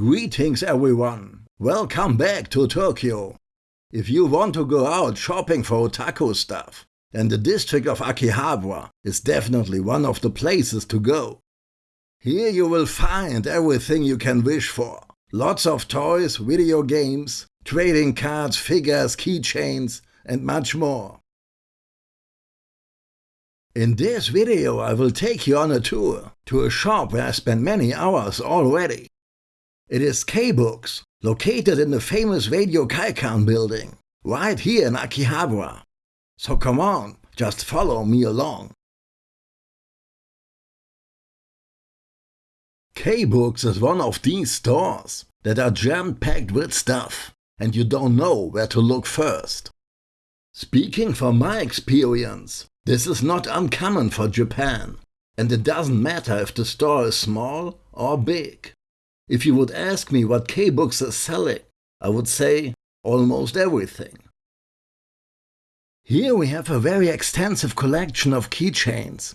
Greetings everyone! Welcome back to Tokyo! If you want to go out shopping for otaku stuff, then the district of Akihabara is definitely one of the places to go. Here you will find everything you can wish for. Lots of toys, video games, trading cards, figures, keychains and much more. In this video I will take you on a tour to a shop where I spent many hours already. It is K-Books, located in the famous Radio Kaikan building, right here in Akihabara. So come on, just follow me along. K-Books is one of these stores that are jam-packed with stuff and you don't know where to look first. Speaking from my experience, this is not uncommon for Japan and it doesn't matter if the store is small or big. If you would ask me what K-Books are selling, I would say almost everything. Here we have a very extensive collection of keychains.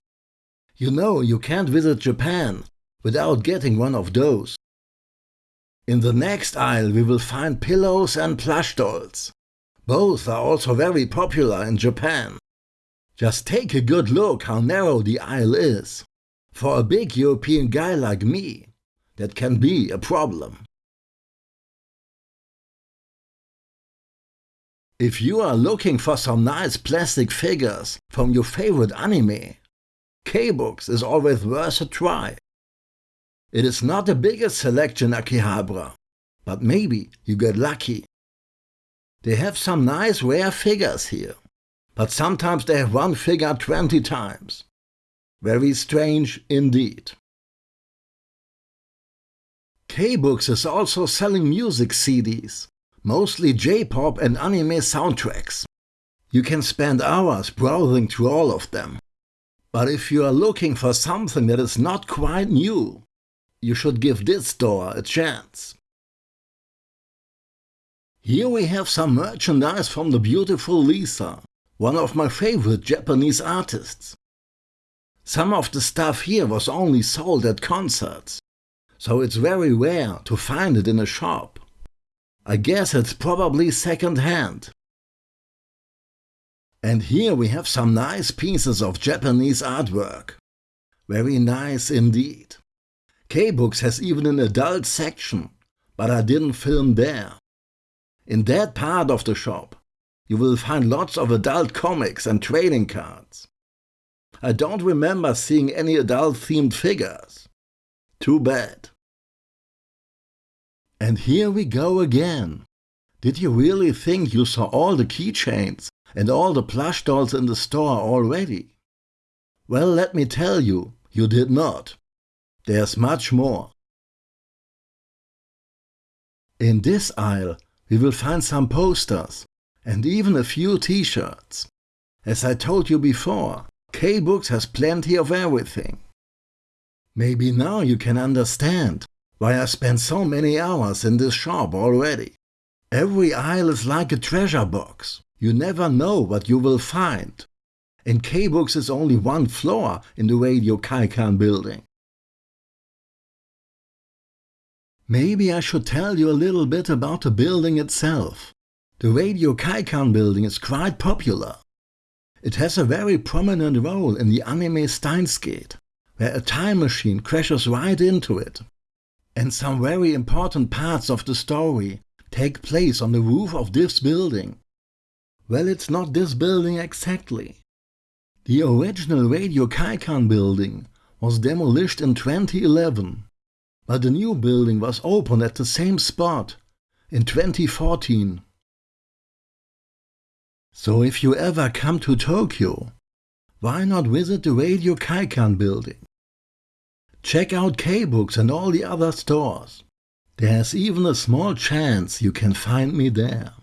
You know you can't visit Japan without getting one of those. In the next aisle we will find pillows and plush dolls. Both are also very popular in Japan. Just take a good look how narrow the aisle is. For a big European guy like me, that can be a problem. If you are looking for some nice plastic figures from your favorite anime, K-Books is always worth a try. It is not the biggest selection Akihabara, but maybe you get lucky. They have some nice rare figures here, but sometimes they have one figure 20 times. Very strange indeed. K-Books is also selling music CDs, mostly J-pop and anime soundtracks. You can spend hours browsing through all of them. But if you are looking for something that is not quite new, you should give this store a chance. Here we have some merchandise from the beautiful Lisa, one of my favorite Japanese artists. Some of the stuff here was only sold at concerts, so it's very rare to find it in a shop. I guess it's probably second hand. And here we have some nice pieces of Japanese artwork. Very nice indeed. K-Books has even an adult section, but I didn't film there. In that part of the shop, you will find lots of adult comics and trading cards. I don't remember seeing any adult themed figures. Too bad. And here we go again. Did you really think you saw all the keychains and all the plush dolls in the store already? Well, let me tell you, you did not. There's much more. In this aisle, we will find some posters and even a few t-shirts. As I told you before, K-Books has plenty of everything. Maybe now you can understand why I spent so many hours in this shop already. Every aisle is like a treasure box. You never know what you will find. And K-Books is only one floor in the Radio Kaikan building. Maybe I should tell you a little bit about the building itself. The Radio Kaikan building is quite popular. It has a very prominent role in the anime Steins Gate, where a time machine crashes right into it. And some very important parts of the story take place on the roof of this building. Well, it's not this building exactly. The original Radio Kaikan building was demolished in 2011, but the new building was opened at the same spot in 2014. So if you ever come to Tokyo, why not visit the Radio Kaikan building? Check out K-Books and all the other stores. There's even a small chance you can find me there.